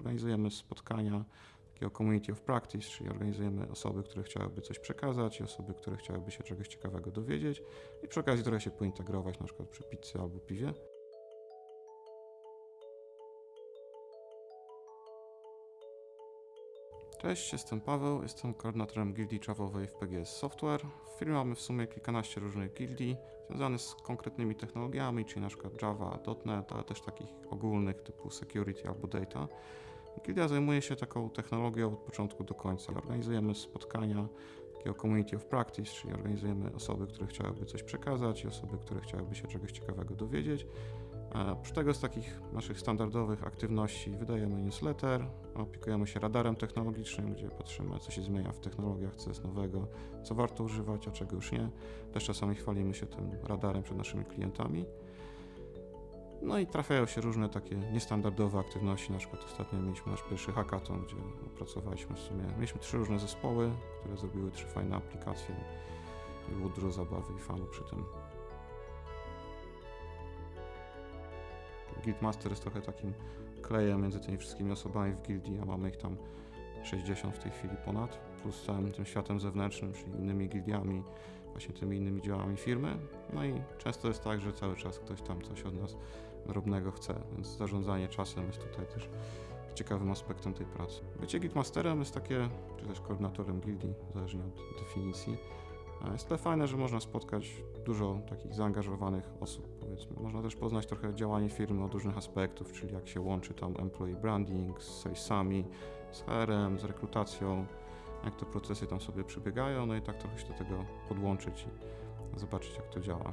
Organizujemy spotkania takiego community of practice, czyli organizujemy osoby, które chciałyby coś przekazać i osoby, które chciałyby się czegoś ciekawego dowiedzieć i przy okazji trochę się pointegrować, na przykład przy pizzy albo piwie. Cześć, jestem Paweł, jestem koordynatorem gildii Javowej w PGS Software. W firmie mamy w sumie kilkanaście różnych gildii związanych z konkretnymi technologiami, czyli przykład Java, .NET, ale też takich ogólnych typu security albo data. Gildia zajmuje się taką technologią od początku do końca. Organizujemy spotkania takiego community of practice, czyli organizujemy osoby, które chciałyby coś przekazać i osoby, które chciałyby się czegoś ciekawego dowiedzieć. Oprócz tego z takich naszych standardowych aktywności wydajemy newsletter, opiekujemy się radarem technologicznym, gdzie patrzymy, co się zmienia w technologiach, co jest nowego, co warto używać, a czego już nie. Też czasami chwalimy się tym radarem przed naszymi klientami. No i trafiają się różne takie niestandardowe aktywności. Na przykład ostatnio mieliśmy nasz pierwszy hackathon, gdzie opracowaliśmy w sumie, mieliśmy trzy różne zespoły, które zrobiły trzy fajne aplikacje i było dużo zabawy i fanu przy tym. Guildmaster jest trochę takim klejem między tymi wszystkimi osobami w gildii, a mamy ich tam 60 w tej chwili ponad, plus całym tym światem zewnętrznym, czyli innymi gildiami, właśnie tymi innymi działami firmy. No i często jest tak, że cały czas ktoś tam coś od nas drobnego chce, więc zarządzanie czasem jest tutaj też ciekawym aspektem tej pracy. Bycie guildmasterem jest takie, czy też koordynatorem gildii, zależnie od definicji, Jest tyle fajne, że można spotkać dużo takich zaangażowanych osób, powiedzmy. Można też poznać trochę działanie firmy od różnych aspektów, czyli jak się łączy tam employee branding z salesami, z HR-em, z rekrutacją, jak te procesy tam sobie przebiegają, no i tak trochę się do tego podłączyć i zobaczyć, jak to działa.